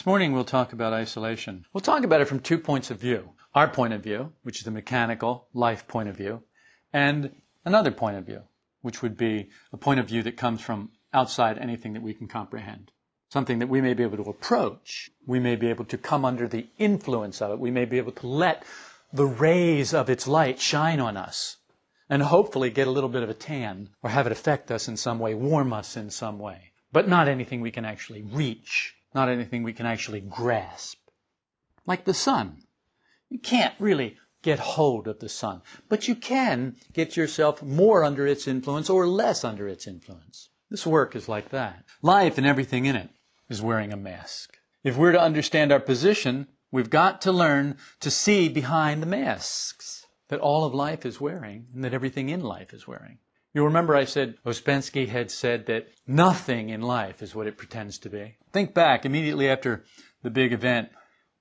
This morning we'll talk about isolation. We'll talk about it from two points of view. Our point of view, which is the mechanical life point of view, and another point of view, which would be a point of view that comes from outside anything that we can comprehend. Something that we may be able to approach. We may be able to come under the influence of it. We may be able to let the rays of its light shine on us and hopefully get a little bit of a tan or have it affect us in some way, warm us in some way. But not anything we can actually reach not anything we can actually grasp. Like the sun. You can't really get hold of the sun, but you can get yourself more under its influence or less under its influence. This work is like that. Life and everything in it is wearing a mask. If we're to understand our position, we've got to learn to see behind the masks that all of life is wearing and that everything in life is wearing. You'll remember I said Ouspensky had said that nothing in life is what it pretends to be. Think back immediately after the big event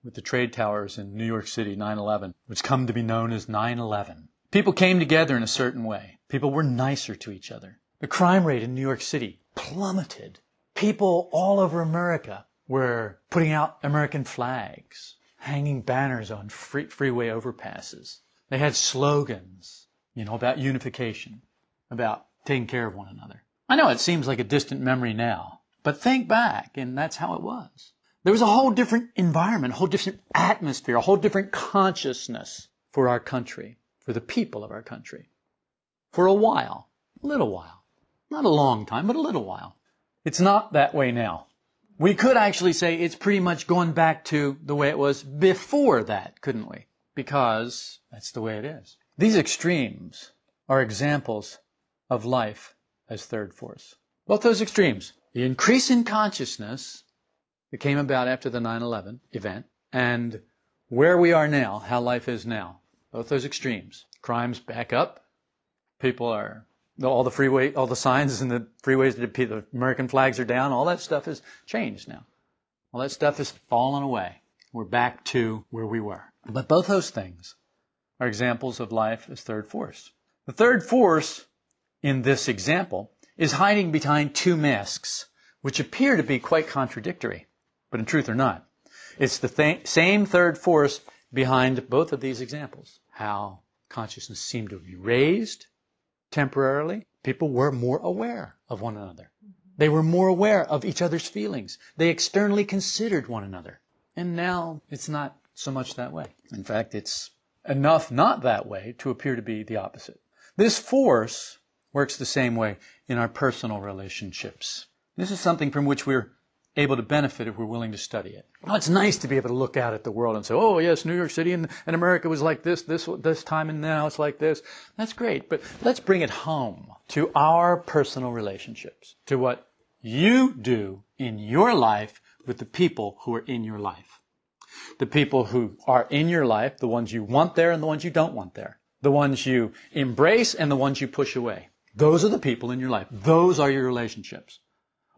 with the trade towers in New York City, 9-11, which come to be known as 9-11. People came together in a certain way. People were nicer to each other. The crime rate in New York City plummeted. People all over America were putting out American flags, hanging banners on free, freeway overpasses. They had slogans, you know, about unification about taking care of one another. I know it seems like a distant memory now, but think back, and that's how it was. There was a whole different environment, a whole different atmosphere, a whole different consciousness for our country, for the people of our country. For a while, a little while. Not a long time, but a little while. It's not that way now. We could actually say it's pretty much going back to the way it was before that, couldn't we? Because that's the way it is. These extremes are examples of life as third force. Both those extremes. The increase in consciousness that came about after the 9-11 event and where we are now, how life is now. Both those extremes. Crimes back up. People are, all the freeway, all the signs and the freeways, the American flags are down. All that stuff has changed now. All that stuff has fallen away. We're back to where we were. But both those things are examples of life as third force. The third force in this example is hiding behind two masks, which appear to be quite contradictory, but in truth are not. It's the th- same third force behind both of these examples. How consciousness seemed to be raised temporarily. People were more aware of one another. They were more aware of each other's feelings. They externally considered one another. And now it's not so much that way. In fact, it's enough not that way to appear to be the opposite. This force works the same way in our personal relationships. This is something from which we're able to benefit if we're willing to study it. Well, it's nice to be able to look out at the world and say, oh, yes, New York City and, and America was like this, this, this time, and now it's like this. That's great, but let's bring it home to our personal relationships, to what you do in your life with the people who are in your life. The people who are in your life, the ones you want there and the ones you don't want there. The ones you embrace and the ones you push away. Those are the people in your life. Those are your relationships.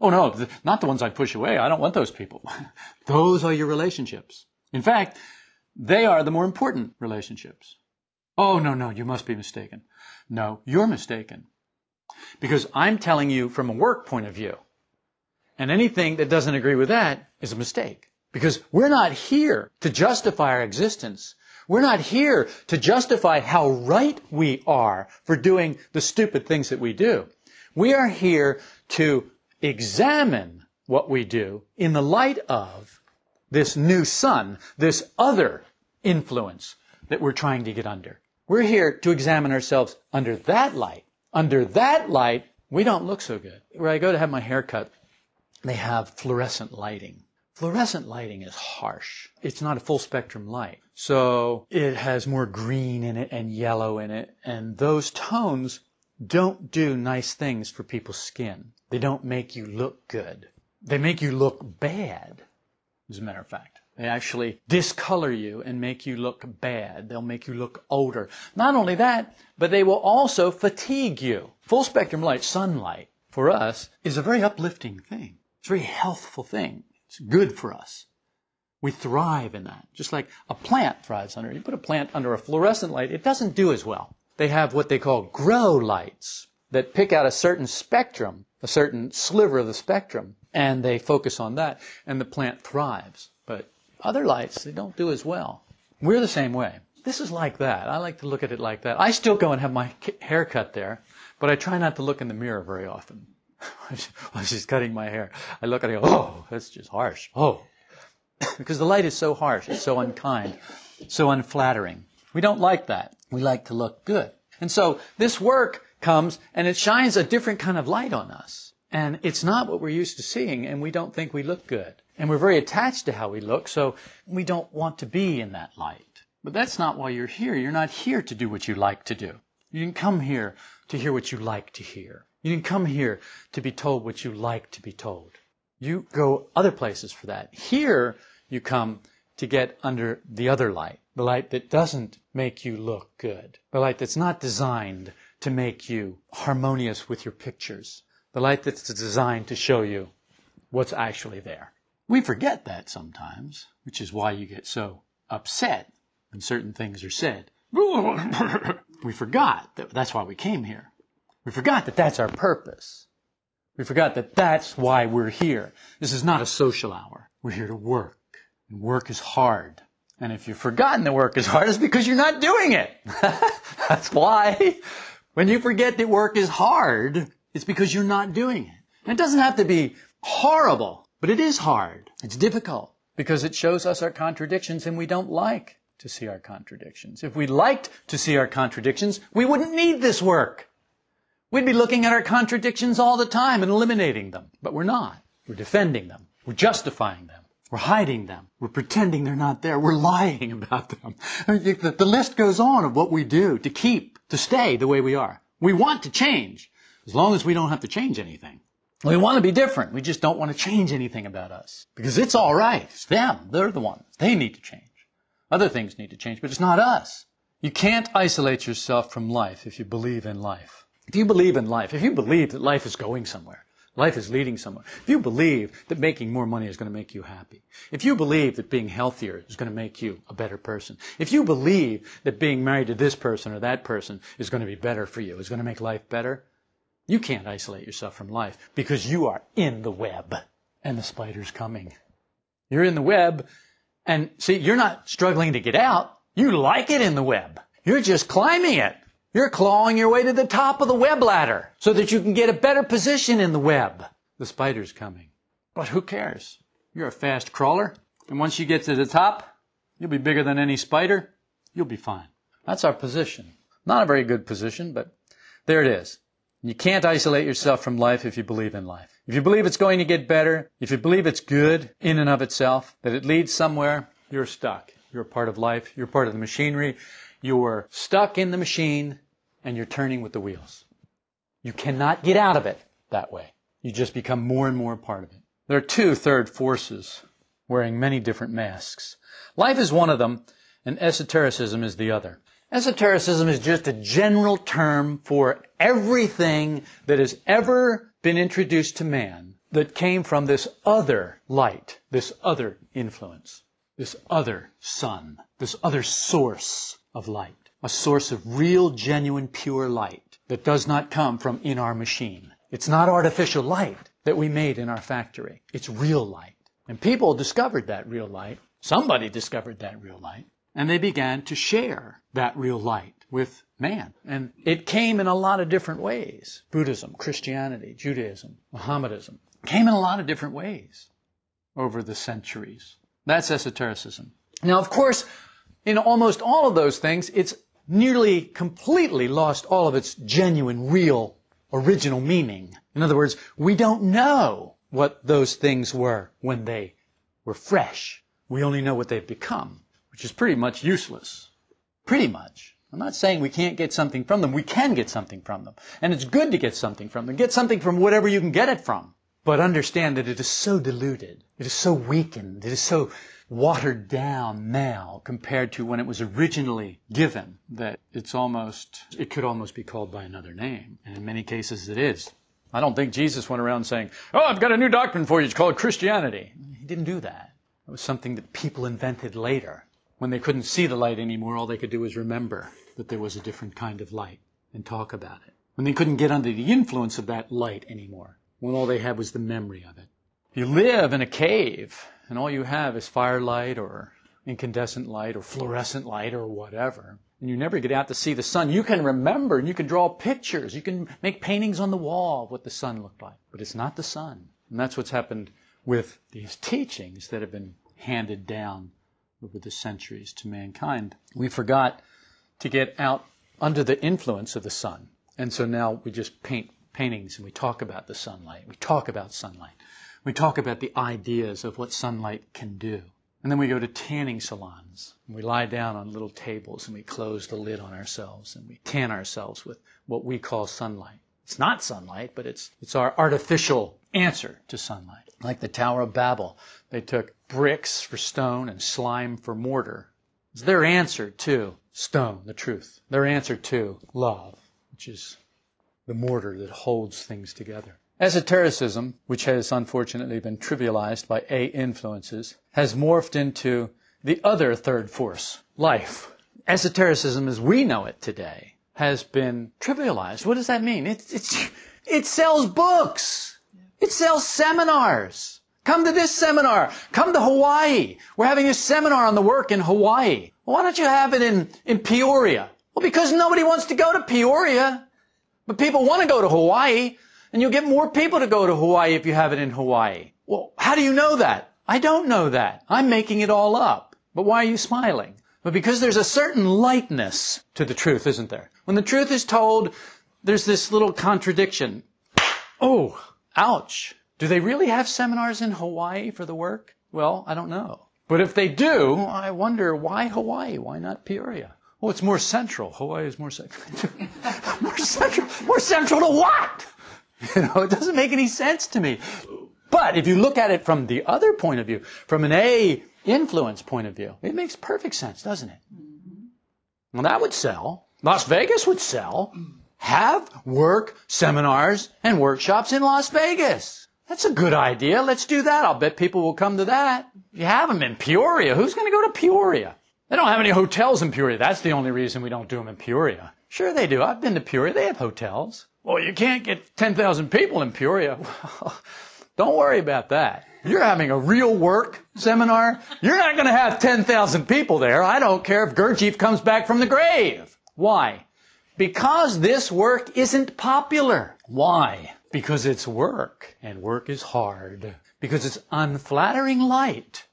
Oh no, not the ones I push away. I don't want those people. those are your relationships. In fact, they are the more important relationships. Oh no, no, you must be mistaken. No, you're mistaken. Because I'm telling you from a work point of view. And anything that doesn't agree with that is a mistake. Because we're not here to justify our existence. We're not here to justify how right we are for doing the stupid things that we do. We are here to examine what we do in the light of this new sun, this other influence that we're trying to get under. We're here to examine ourselves under that light. Under that light, we don't look so good. Where I go to have my hair cut, they have fluorescent lighting. Fluorescent lighting is harsh. It's not a full spectrum light. So it has more green in it and yellow in it. And those tones don't do nice things for people's skin. They don't make you look good. They make you look bad, as a matter of fact. They actually discolor you and make you look bad. They'll make you look older. Not only that, but they will also fatigue you. Full spectrum light, sunlight, for us, is a very uplifting thing. It's a very healthful thing. It's good for us. We thrive in that. Just like a plant thrives under. it. You put a plant under a fluorescent light, it doesn't do as well. They have what they call grow lights that pick out a certain spectrum, a certain sliver of the spectrum, and they focus on that, and the plant thrives. But other lights, they don't do as well. We're the same way. This is like that. I like to look at it like that. I still go and have my hair cut there, but I try not to look in the mirror very often. While she's cutting my hair, I look at go, oh, that's just harsh. Oh. because the light is so harsh, it's so unkind, so unflattering. We don't like that. We like to look good. And so this work comes and it shines a different kind of light on us. And it's not what we're used to seeing, and we don't think we look good. And we're very attached to how we look, so we don't want to be in that light. But that's not why you're here. You're not here to do what you like to do. You didn't come here to hear what you like to hear. You didn't come here to be told what you like to be told. You go other places for that. Here, you come to get under the other light, the light that doesn't make you look good, the light that's not designed to make you harmonious with your pictures, the light that's designed to show you what's actually there. We forget that sometimes, which is why you get so upset when certain things are said. we forgot that that's why we came here. We forgot that that's our purpose. We forgot that that's why we're here. This is not a social hour. We're here to work. And work is hard. And if you've forgotten that work is hard, it's because you're not doing it. that's why. When you forget that work is hard, it's because you're not doing it. And it doesn't have to be horrible, but it is hard. It's difficult because it shows us our contradictions and we don't like to see our contradictions. If we liked to see our contradictions, we wouldn't need this work. We'd be looking at our contradictions all the time and eliminating them. But we're not. We're defending them. We're justifying them. We're hiding them. We're pretending they're not there. We're lying about them. I mean, the, the list goes on of what we do to keep, to stay the way we are. We want to change. As long as we don't have to change anything. We want to be different. We just don't want to change anything about us. Because it's all right. It's them. They're the ones. They need to change. Other things need to change, but it's not us. You can't isolate yourself from life if you believe in life. If you believe in life, if you believe that life is going somewhere, life is leading somewhere, if you believe that making more money is going to make you happy, if you believe that being healthier is going to make you a better person, if you believe that being married to this person or that person is going to be better for you, is going to make life better, you can't isolate yourself from life because you are in the web and the spider's coming. You're in the web and see, you're not struggling to get out. You like it in the web. You're just climbing it. You're clawing your way to the top of the web ladder so that you can get a better position in the web. The spider's coming. But who cares? You're a fast crawler. And once you get to the top, you'll be bigger than any spider. You'll be fine. That's our position. Not a very good position, but there it is. You can't isolate yourself from life if you believe in life. If you believe it's going to get better, if you believe it's good in and of itself, that it leads somewhere, you're stuck. You're part of life. You're part of the machinery. You're stuck in the machine and you're turning with the wheels. You cannot get out of it that way. You just become more and more part of it. There are two third forces wearing many different masks. Life is one of them and esotericism is the other. Esotericism is just a general term for everything that has ever been introduced to man that came from this other light, this other influence, this other sun, this other source of light, a source of real, genuine, pure light that does not come from in our machine. It's not artificial light that we made in our factory. It's real light. And people discovered that real light. Somebody discovered that real light. And they began to share that real light with man. And it came in a lot of different ways. Buddhism, Christianity, Judaism, Mohammedanism came in a lot of different ways over the centuries. That's esotericism. Now, of course, in almost all of those things, it's nearly completely lost all of its genuine, real, original meaning. In other words, we don't know what those things were when they were fresh. We only know what they've become which is pretty much useless. Pretty much. I'm not saying we can't get something from them. We can get something from them. And it's good to get something from them. Get something from whatever you can get it from. But understand that it is so diluted. It is so weakened. It is so watered down now compared to when it was originally given that it's almost, it could almost be called by another name. And in many cases it is. I don't think Jesus went around saying, Oh, I've got a new doctrine for you. It's called Christianity. He didn't do that. It was something that people invented later when they couldn't see the light anymore, all they could do was remember that there was a different kind of light and talk about it. When they couldn't get under the influence of that light anymore, when all they had was the memory of it. you live in a cave and all you have is firelight or incandescent light or fluorescent light or whatever, and you never get out to see the sun, you can remember and you can draw pictures. You can make paintings on the wall of what the sun looked like. But it's not the sun. And that's what's happened with these teachings that have been handed down over the centuries to mankind. We forgot to get out under the influence of the sun. And so now we just paint paintings and we talk about the sunlight. We talk about sunlight. We talk about the ideas of what sunlight can do. And then we go to tanning salons. And we lie down on little tables and we close the lid on ourselves and we tan ourselves with what we call sunlight. It's not sunlight, but it's, it's our artificial answer to sunlight. Like the Tower of Babel, they took bricks for stone and slime for mortar. It's their answer to stone, the truth. Their answer to love, which is the mortar that holds things together. Esotericism, which has unfortunately been trivialized by A influences, has morphed into the other third force, life. Esotericism as we know it today has been trivialized. What does that mean? It, it's, it sells books. It sells seminars. Come to this seminar. Come to Hawaii. We're having a seminar on the work in Hawaii. Why don't you have it in, in Peoria? Well, because nobody wants to go to Peoria. But people want to go to Hawaii. And you'll get more people to go to Hawaii if you have it in Hawaii. Well, how do you know that? I don't know that. I'm making it all up. But why are you smiling? But because there's a certain lightness to the truth, isn't there? When the truth is told, there's this little contradiction. Oh, ouch. Do they really have seminars in Hawaii for the work? Well, I don't know. But if they do, I wonder why Hawaii? Why not Peoria? Oh, it's more central. Hawaii is more central. more central. More central to what? You know, it doesn't make any sense to me. But if you look at it from the other point of view, from an A influence point of view, it makes perfect sense, doesn't it? Mm-hmm. Well, that would sell. Las Vegas would sell. Have work seminars and workshops in Las Vegas. That's a good idea. Let's do that. I'll bet people will come to that. You have them in Peoria. Who's going to go to Peoria? They don't have any hotels in Peoria. That's the only reason we don't do them in Peoria. Sure they do. I've been to Peoria. They have hotels. Well, you can't get 10,000 people in Peoria. Well, don't worry about that. You're having a real work seminar. You're not going to have 10,000 people there. I don't care if Gurdjieff comes back from the grave. Why? Because this work isn't popular. Why? Because it's work, and work is hard. Because it's unflattering light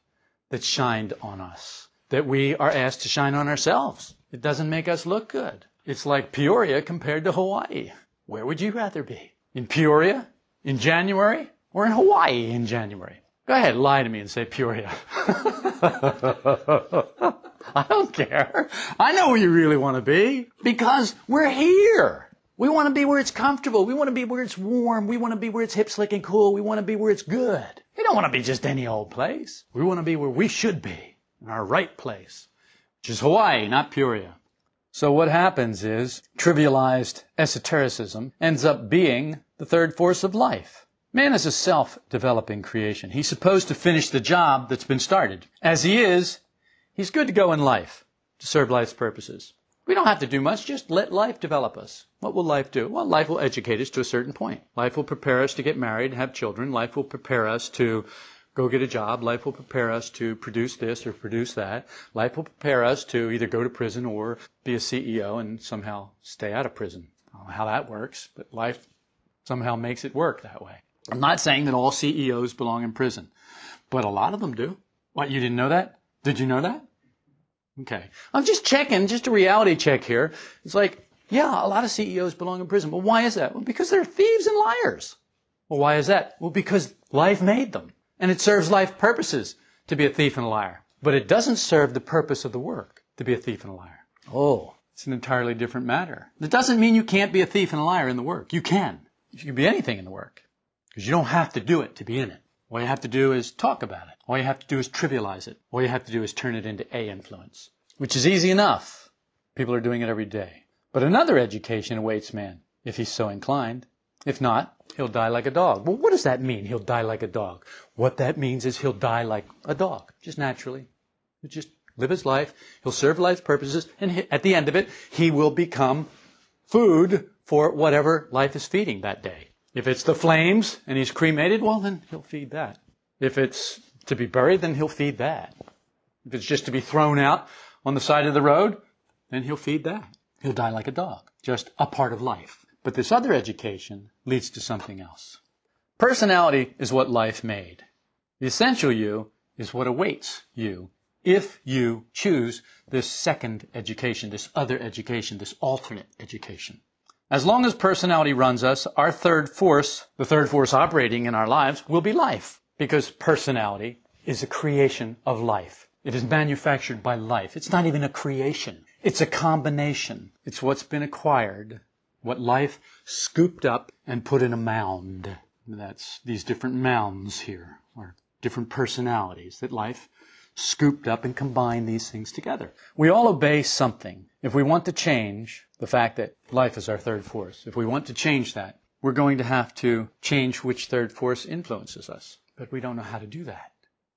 that shined on us, that we are asked to shine on ourselves. It doesn't make us look good. It's like Peoria compared to Hawaii. Where would you rather be? In Peoria in January or in Hawaii in January? Go ahead, lie to me and say Peoria. I don't care. I know where you really want to be because we're here. We want to be where it's comfortable. We want to be where it's warm. We want to be where it's hip, slick, and cool. We want to be where it's good. We don't want to be just any old place. We want to be where we should be, in our right place, which is Hawaii, not Peoria. So what happens is trivialized esotericism ends up being the third force of life. Man is a self-developing creation. He's supposed to finish the job that's been started. As he is, he's good to go in life to serve life's purposes. We don't have to do much, just let life develop us. What will life do? Well, life will educate us to a certain point. Life will prepare us to get married, have children. Life will prepare us to go get a job. Life will prepare us to produce this or produce that. Life will prepare us to either go to prison or be a CEO and somehow stay out of prison. I don't know how that works, but life somehow makes it work that way. I'm not saying that all CEOs belong in prison, but a lot of them do. What, you didn't know that? Did you know that? Okay. I'm just checking, just a reality check here. It's like, yeah, a lot of CEOs belong in prison. But why is that? Well, because they're thieves and liars. Well, why is that? Well, because life made them. And it serves life purposes to be a thief and a liar. But it doesn't serve the purpose of the work to be a thief and a liar. Oh, it's an entirely different matter. That doesn't mean you can't be a thief and a liar in the work. You can. You can be anything in the work. Because you don't have to do it to be in it. All you have to do is talk about it. All you have to do is trivialize it. All you have to do is turn it into A influence. Which is easy enough. People are doing it every day. But another education awaits man, if he's so inclined. If not, he'll die like a dog. Well, what does that mean, he'll die like a dog? What that means is he'll die like a dog, just naturally. He'll just live his life, he'll serve life's purposes, and at the end of it, he will become food for whatever life is feeding that day. If it's the flames and he's cremated, well, then he'll feed that. If it's to be buried, then he'll feed that. If it's just to be thrown out on the side of the road, then he'll feed that. He'll die like a dog, just a part of life. But this other education leads to something else. Personality is what life made. The essential you is what awaits you if you choose this second education, this other education, this alternate education. As long as personality runs us, our third force, the third force operating in our lives, will be life. Because personality is a creation of life. It is manufactured by life. It's not even a creation. It's a combination. It's what's been acquired, what life scooped up and put in a mound. That's these different mounds here, or different personalities that life scooped up and combined these things together. We all obey something. If we want to change the fact that life is our third force, if we want to change that, we're going to have to change which third force influences us. But we don't know how to do that.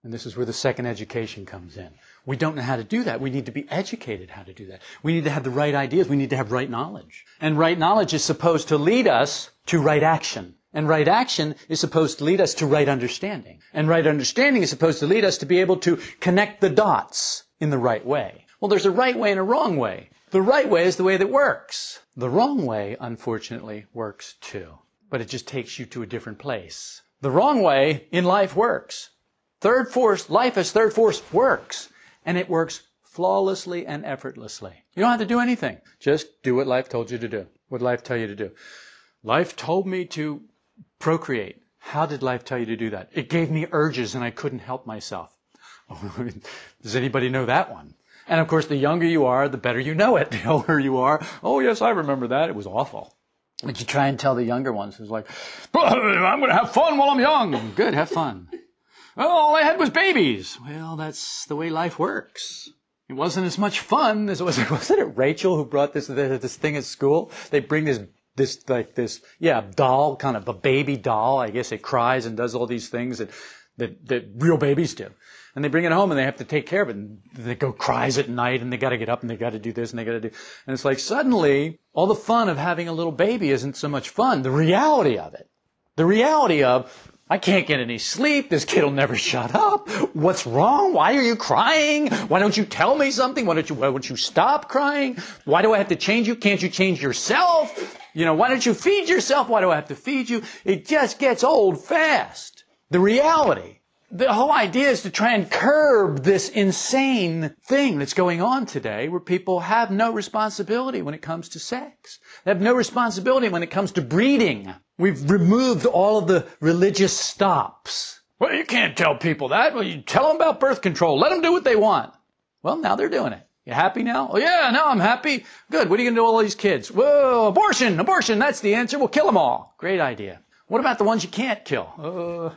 And this is where the second education comes in. We don't know how to do that. We need to be educated how to do that. We need to have the right ideas. We need to have right knowledge. And right knowledge is supposed to lead us to right action. And right action is supposed to lead us to right understanding. And right understanding is supposed to lead us to be able to connect the dots in the right way. Well, there's a right way and a wrong way. The right way is the way that works. The wrong way, unfortunately, works too. But it just takes you to a different place. The wrong way in life works. Third force, life as third force works. And it works flawlessly and effortlessly. You don't have to do anything. Just do what life told you to do. What life tell you to do. Life told me to procreate. How did life tell you to do that? It gave me urges and I couldn't help myself. Does anybody know that one? And of course, the younger you are, the better you know it. The older you are, oh yes, I remember that. It was awful. But you try and tell the younger ones, it's like, I'm going to have fun while I'm young. Good, have fun. Oh, all I had was babies. Well, that's the way life works. It wasn't as much fun as it was. Wasn't it Rachel who brought this this thing at school? They bring this this like this yeah doll kind of a baby doll i guess it cries and does all these things that that, that real babies do and they bring it home and they have to take care of it and they go cries at night and they got to get up and they got to do this and they got to do and it's like suddenly all the fun of having a little baby isn't so much fun the reality of it the reality of I can't get any sleep. This kid will never shut up. What's wrong? Why are you crying? Why don't you tell me something? Why don't you, why don't you stop crying? Why do I have to change you? Can't you change yourself? You know, why don't you feed yourself? Why do I have to feed you? It just gets old fast. The reality. The whole idea is to try and curb this insane thing that's going on today where people have no responsibility when it comes to sex. They have no responsibility when it comes to breeding. We've removed all of the religious stops. Well, you can't tell people that. Well, you tell them about birth control. Let them do what they want. Well, now they're doing it. You happy now? Oh yeah, now I'm happy. Good. What are you going to do with all these kids? Whoa, abortion, abortion. That's the answer. We'll kill them all. Great idea. What about the ones you can't kill? Uh,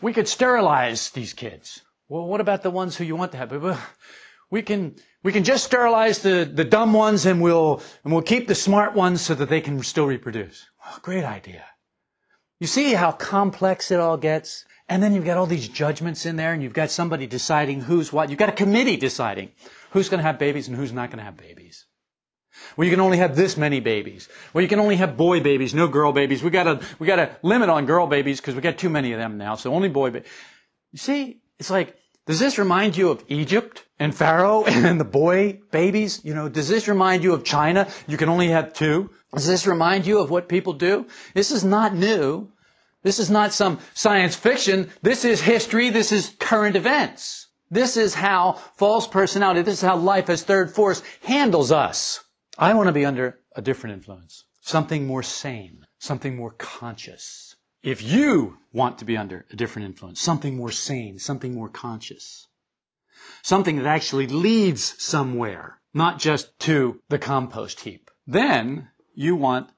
we could sterilize these kids. Well, what about the ones who you want to have? We can, we can just sterilize the, the dumb ones and we'll, and we'll keep the smart ones so that they can still reproduce. Well, great idea. You see how complex it all gets? And then you've got all these judgments in there and you've got somebody deciding who's what. You've got a committee deciding who's going to have babies and who's not going to have babies. Well, you can only have this many babies. Well, you can only have boy babies, no girl babies. We got a, we got a limit on girl babies because we got too many of them now. So only boy babies. You see, it's like, does this remind you of Egypt and Pharaoh and the boy babies? You know, does this remind you of China? You can only have two. Does this remind you of what people do? This is not new. This is not some science fiction. This is history. This is current events. This is how false personality, this is how life as third force handles us. I want to be under a different influence. Something more sane. Something more conscious. If you want to be under a different influence, something more sane, something more conscious, something that actually leads somewhere, not just to the compost heap, then you want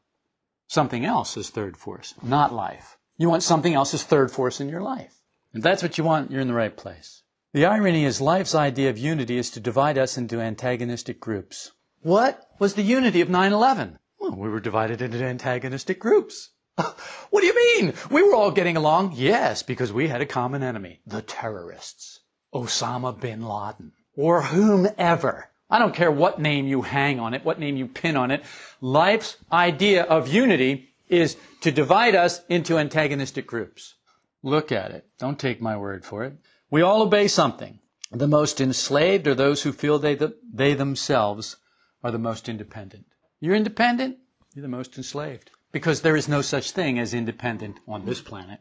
something else as third force, not life. You want something else as third force in your life. If that's what you want, you're in the right place. The irony is life's idea of unity is to divide us into antagonistic groups. What was the unity of 9-11? Well, we were divided into antagonistic groups. what do you mean? We were all getting along? Yes, because we had a common enemy. The terrorists. Osama bin Laden. Or whomever. I don't care what name you hang on it, what name you pin on it. Life's idea of unity is to divide us into antagonistic groups. Look at it. Don't take my word for it. We all obey something. The most enslaved are those who feel they, they themselves are the most independent. You're independent, you're the most enslaved. Because there is no such thing as independent on this planet.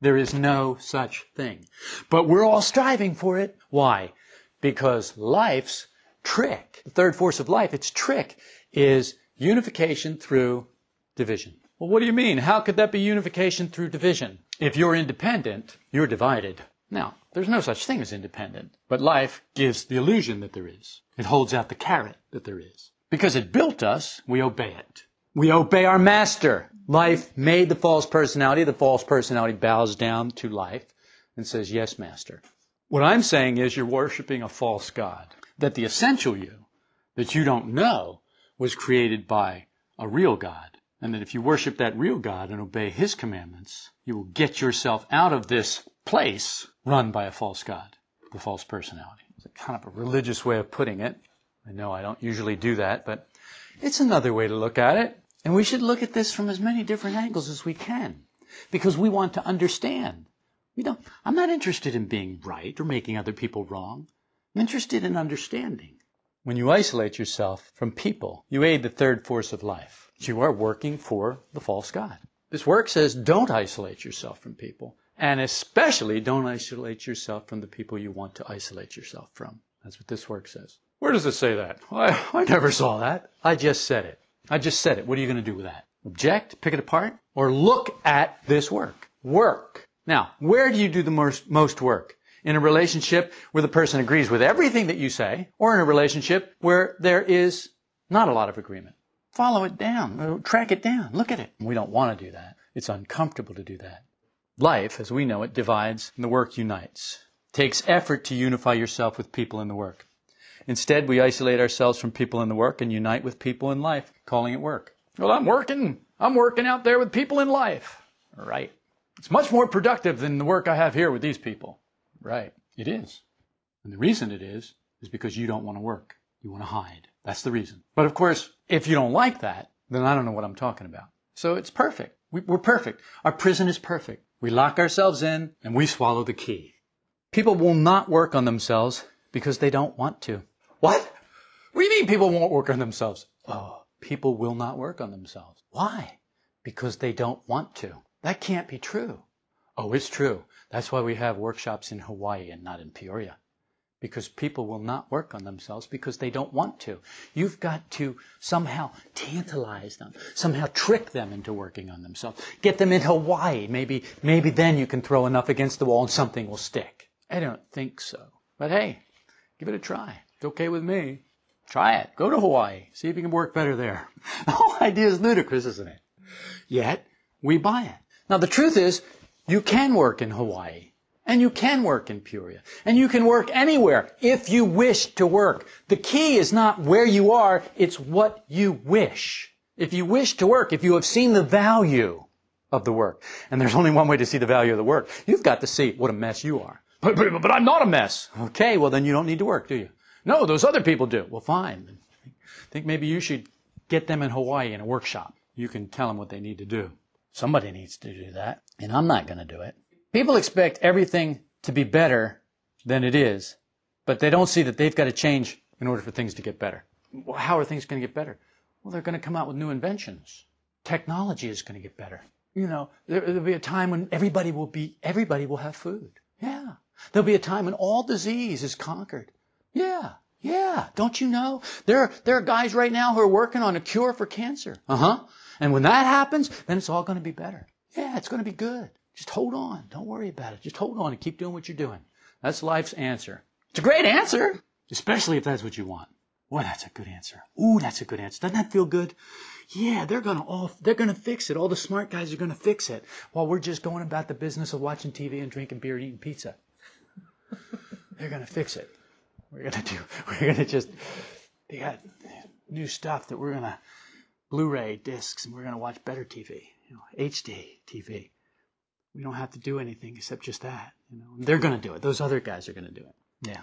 There is no such thing. But we're all striving for it. Why? Because life's trick, the third force of life, its trick is unification through division. Well, what do you mean? How could that be unification through division? If you're independent, you're divided. Now, there's no such thing as independent, but life gives the illusion that there is. It holds out the carrot that there is. Because it built us, we obey it. We obey our master. Life made the false personality. The false personality bows down to life and says, Yes, master. What I'm saying is you're worshiping a false God. That the essential you, that you don't know, was created by a real God. And that if you worship that real God and obey his commandments, you will get yourself out of this place run by a false God, the false personality. It's kind of a religious way of putting it. I know I don't usually do that, but it's another way to look at it. And we should look at this from as many different angles as we can because we want to understand. We don't, I'm not interested in being right or making other people wrong. I'm interested in understanding. When you isolate yourself from people, you aid the third force of life. You are working for the false God. This work says don't isolate yourself from people. And especially don't isolate yourself from the people you want to isolate yourself from. That's what this work says. Where does it say that? I, I never saw that. I just said it. I just said it. What are you going to do with that? Object? Pick it apart? Or look at this work? Work. Now, where do you do the most, most work? In a relationship where the person agrees with everything that you say, or in a relationship where there is not a lot of agreement? Follow it down. Track it down. Look at it. We don't want to do that. It's uncomfortable to do that. Life, as we know it, divides and the work unites. It takes effort to unify yourself with people in the work. Instead, we isolate ourselves from people in the work and unite with people in life, calling it work. Well, I'm working. I'm working out there with people in life. Right. It's much more productive than the work I have here with these people. Right. It is. And the reason it is, is because you don't want to work. You want to hide. That's the reason. But of course, if you don't like that, then I don't know what I'm talking about. So it's perfect. We, are perfect. Our prison is perfect. We lock ourselves in and we swallow the key. People will not work on themselves because they don't want to. What? What do you mean people won't work on themselves? Oh, people will not work on themselves. Why? Because they don't want to. That can't be true. Oh, it's true. That's why we have workshops in Hawaii and not in Peoria because people will not work on themselves because they don't want to. You've got to somehow tantalize them, somehow trick them into working on themselves. Get them in Hawaii. Maybe, maybe then you can throw enough against the wall and something will stick. I don't think so. But hey, give it a try. It's okay with me. Try it. Go to Hawaii. See if you can work better there. The whole oh, idea is ludicrous, isn't it? Yet, we buy it. Now the truth is, you can work in Hawaii. And you can work in Peoria. And you can work anywhere if you wish to work. The key is not where you are, it's what you wish. If you wish to work, if you have seen the value of the work, and there's only one way to see the value of the work, you've got to see what a mess you are. But, but, but I'm not a mess. Okay, well then you don't need to work, do you? No, those other people do. Well, fine. I think maybe you should get them in Hawaii in a workshop. You can tell them what they need to do. Somebody needs to do that, and I'm not going to do it. People expect everything to be better than it is, but they don't see that they've got to change in order for things to get better. Well, how are things going to get better? Well, they're going to come out with new inventions. Technology is going to get better. You know, there, will be a time when everybody will be, everybody will have food. Yeah. There'll be a time when all disease is conquered. Yeah. Yeah. Don't you know? There, there are guys right now who are working on a cure for cancer. Uh huh. And when that happens, then it's all going to be better. Yeah, it's going to be good. Just hold on. Don't worry about it. Just hold on and keep doing what you're doing. That's life's answer. It's a great answer, especially if that's what you want. Boy, that's a good answer. Ooh, that's a good answer. Doesn't that feel good? Yeah, they're gonna all, they're gonna fix it. All the smart guys are gonna fix it while we're just going about the business of watching TV and drinking beer and eating pizza. they're gonna fix it. We're gonna do, we're gonna just, they got new stuff that we're gonna Blu-ray discs and we're gonna watch better TV, you know, HD TV. We don't have to do anything except just that. You know, they're going to do it. Those other guys are going to do it. Yeah.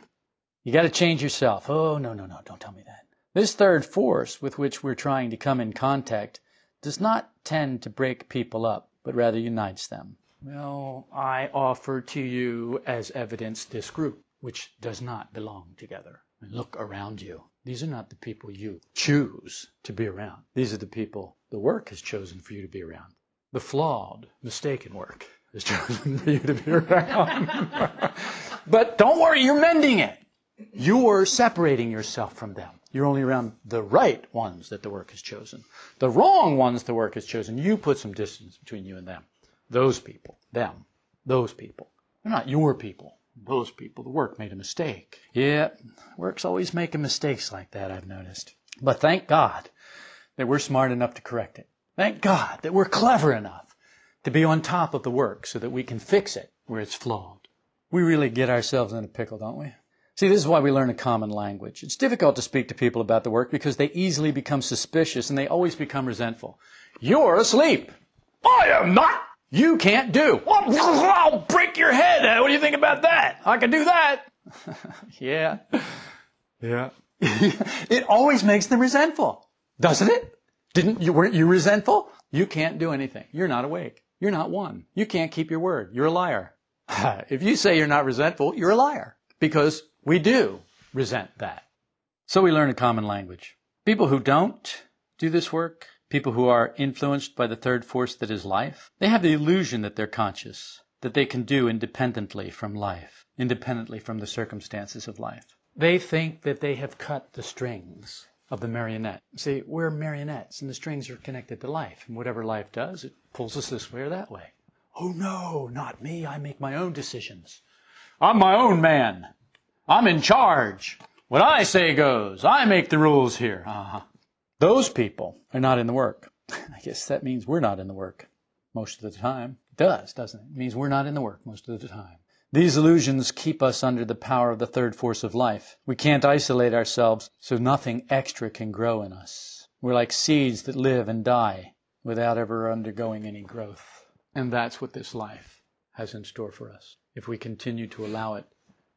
You got to change yourself. Oh, no, no, no. Don't tell me that. This third force with which we're trying to come in contact does not tend to break people up, but rather unites them. Well, I offer to you as evidence this group, which does not belong together. Look around you. These are not the people you choose to be around. These are the people the work has chosen for you to be around. The flawed, mistaken work has chosen for you to be around. but don't worry, you're mending it. You're separating yourself from them. You're only around the right ones that the work has chosen. The wrong ones the work has chosen, you put some distance between you and them. Those people, them, those people. They're not your people. Those people, the work made a mistake. Yeah, work's always making mistakes like that, I've noticed. But thank God that we're smart enough to correct it. Thank God that we're clever enough to be on top of the work so that we can fix it where it's flawed. We really get ourselves in a pickle, don't we? See, this is why we learn a common language. It's difficult to speak to people about the work because they easily become suspicious and they always become resentful. You're asleep. I am not. You can't do. I'll break your head. What do you think about that? I can do that. yeah. Yeah. it always makes them resentful, doesn't it? Didn't you, weren't you resentful? You can't do anything. You're not awake. You're not one. You can't keep your word. You're a liar. if you say you're not resentful, you're a liar because we do resent that. So we learn a common language. People who don't do this work, people who are influenced by the third force that is life, they have the illusion that they're conscious, that they can do independently from life, independently from the circumstances of life. They think that they have cut the strings of the marionette. See, we're marionettes and the strings are connected to life. And whatever life does, it pulls us this way or that way. Oh no, not me. I make my own decisions. I'm my own man. I'm in charge. What I say goes. I make the rules here. Uh-huh. Those people are not in the work. I guess that means we're not in the work most of the time. It does, doesn't it? It means we're not in the work most of the time. These illusions keep us under the power of the third force of life. We can't isolate ourselves, so nothing extra can grow in us. We're like seeds that live and die without ever undergoing any growth. And that's what this life has in store for us, if we continue to allow it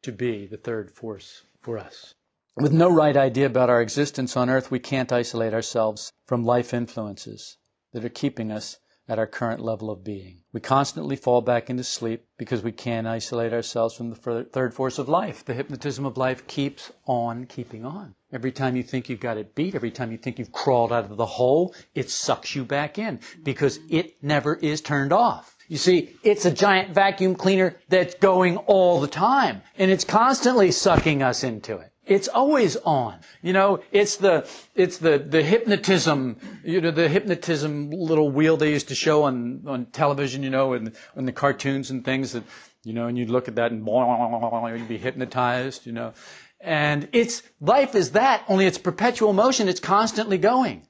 to be the third force for us. With no right idea about our existence on earth, we can't isolate ourselves from life influences that are keeping us at our current level of being. We constantly fall back into sleep because we can't isolate ourselves from the third force of life. The hypnotism of life keeps on keeping on. Every time you think you've got it beat, every time you think you've crawled out of the hole, it sucks you back in because it never is turned off. You see, it's a giant vacuum cleaner that's going all the time, and it's constantly sucking us into it. It's always on. You know, it's the it's the the hypnotism, you know, the hypnotism little wheel they used to show on on television, you know, and in the cartoons and things that you know, and you'd look at that and you'd be hypnotized, you know. And it's life is that, only it's perpetual motion, it's constantly going.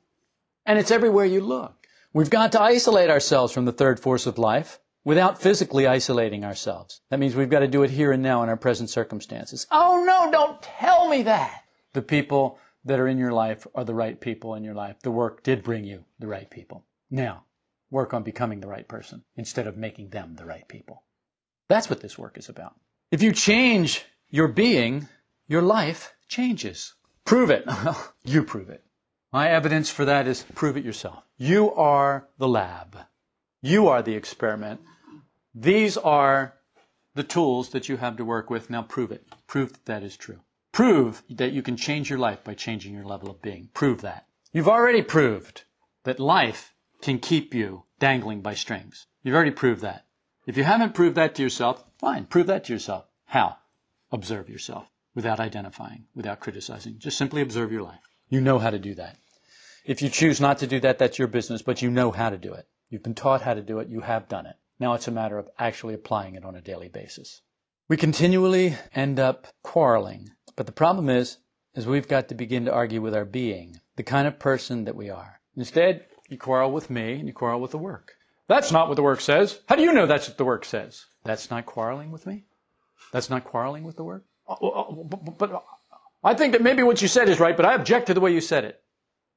And it's everywhere you look. We've got to isolate ourselves from the third force of life without physically isolating ourselves. That means we've got to do it here and now in our present circumstances. Oh no, don't tell me that. The people that are in your life are the right people in your life. The work did bring you the right people. Now, work on becoming the right person instead of making them the right people. That's what this work is about. If you change your being, your life changes. Prove it. you prove it. My evidence for that is prove it yourself. You are the lab. You are the experiment. These are the tools that you have to work with. Now prove it. Prove that that is true. Prove that you can change your life by changing your level of being. Prove that. You've already proved that life can keep you dangling by strings. You've already proved that. If you haven't proved that to yourself, fine, prove that to yourself. How? Observe yourself without identifying, without criticizing. Just simply observe your life. You know how to do that. If you choose not to do that, that's your business, but you know how to do it. You've been taught how to do it. You have done it. Now it's a matter of actually applying it on a daily basis. We continually end up quarreling, but the problem is, is we've got to begin to argue with our being, the kind of person that we are. Instead, you quarrel with me and you quarrel with the work. That's not what the work says. How do you know that's what the work says? That's not quarreling with me? That's not quarreling with the work? Oh, oh, oh, but I think that maybe what you said is right, but I object to the way you said it.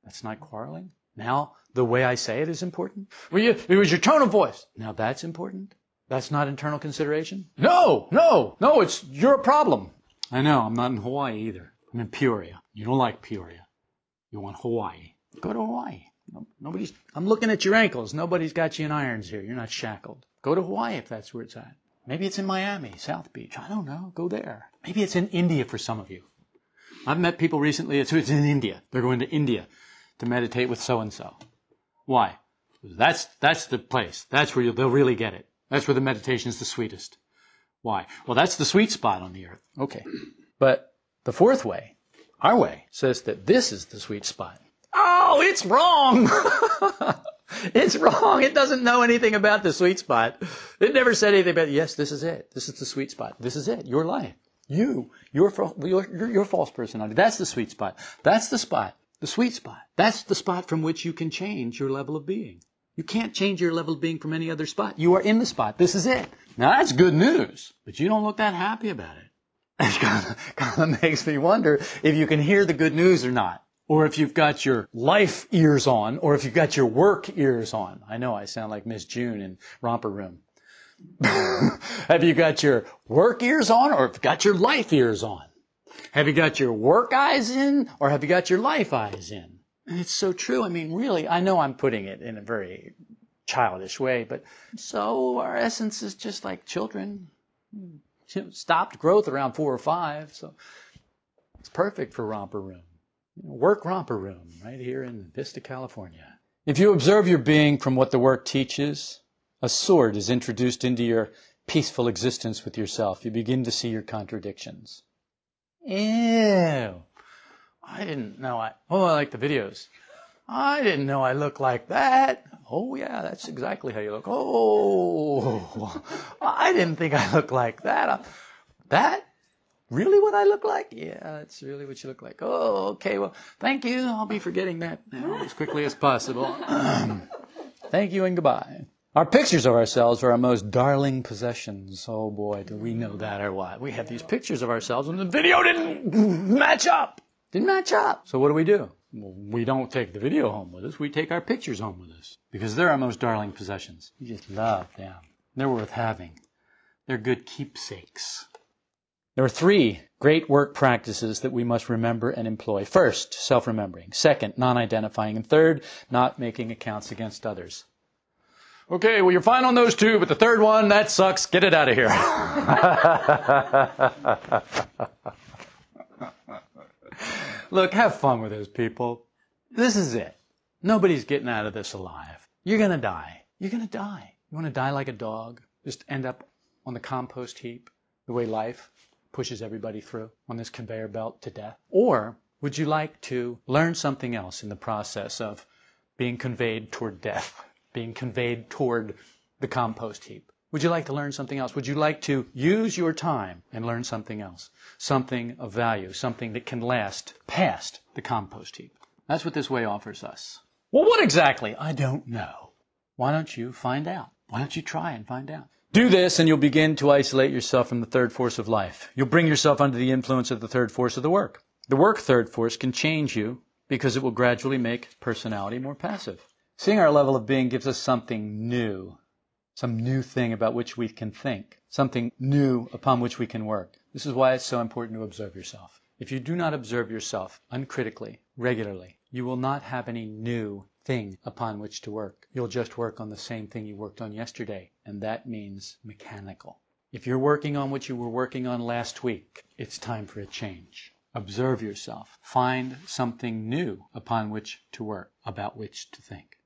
That's not quarreling. Now, the way I say it is important. Well, you, it was your tone of voice. Now that's important. That's not internal consideration. No, no, no, it's your problem. I know, I'm not in Hawaii either. I'm in Peoria. You don't like Peoria. You want Hawaii. Go to Hawaii. Nobody's, I'm looking at your ankles. Nobody's got you in irons here. You're not shackled. Go to Hawaii if that's where it's at. Maybe it's in Miami, South Beach. I don't know. Go there. Maybe it's in India for some of you. I've met people recently, it's in India. They're going to India to meditate with so and so. Why? That's, that's the place. That's where they'll really get it. That's where the meditation is the sweetest. Why? Well, that's the sweet spot on the earth. Okay. But the fourth way, our way, says that this is the sweet spot. Oh, it's wrong! it's wrong. It doesn't know anything about the sweet spot. It never said anything about, yes, this is it. This is the sweet spot. This is it. Your life. You. Your, your, your false personality. That's the sweet spot. That's the spot. The sweet spot. That's the spot from which you can change your level of being. You can't change your level of being from any other spot. You are in the spot. This is it. Now that's good news, but you don't look that happy about it. It kind of, makes me wonder if you can hear the good news or not. Or if you've got your life ears on, or if you've got your work ears on. I know I sound like Miss June in Romper Room. have you got your work ears on, or have you got your life ears on? Have you got your work eyes in, or have you got your life eyes in? And it's so true. I mean, really, I know I'm putting it in a very childish way, but so our essence is just like children. Stopped growth around four or five, so it's perfect for romper room. Work romper room right here in Vista, California. If you observe your being from what the work teaches, a sword is introduced into your peaceful existence with yourself. You begin to see your contradictions. Ew. I didn't know I, oh, I like the videos. I didn't know I look like that. Oh yeah, that's exactly how you look. Oh, I didn't think I looked like that. That? Really what I look like? Yeah, that's really what you look like. Oh, okay. Well, thank you. I'll be forgetting that now as quickly as possible. thank you and goodbye. Our pictures of ourselves are our most darling possessions. Oh boy, do we know that or what? We have these pictures of ourselves and the video didn't match up. Didn't match up. So what do we do? Well, we don't take the video home with us. We take our pictures home with us because they're our most darling possessions. We just love them. They're worth having. They're good keepsakes. There are three great work practices that we must remember and employ. First, self-remembering. Second, non-identifying. And third, not making accounts against others. Okay, well, you're fine on those two, but the third one, that sucks. Get it out of here. Look, have fun with those people. This is it. Nobody's getting out of this alive. You're going to die. You're going to die. You want to die like a dog? Just end up on the compost heap the way life pushes everybody through on this conveyor belt to death? Or would you like to learn something else in the process of being conveyed toward death, being conveyed toward the compost heap? Would you like to learn something else? Would you like to use your time and learn something else? Something of value, something that can last past the compost heap. That's what this way offers us. Well, what exactly? I don't know. Why don't you find out? Why don't you try and find out? Do this and you'll begin to isolate yourself from the third force of life. You'll bring yourself under the influence of the third force of the work. The work third force can change you because it will gradually make personality more passive. Seeing our level of being gives us something new some new thing about which we can think, something new upon which we can work. This is why it's so important to observe yourself. If you do not observe yourself uncritically, regularly, you will not have any new thing upon which to work. You'll just work on the same thing you worked on yesterday, and that means mechanical. If you're working on what you were working on last week, it's time for a change. Observe yourself. Find something new upon which to work, about which to think.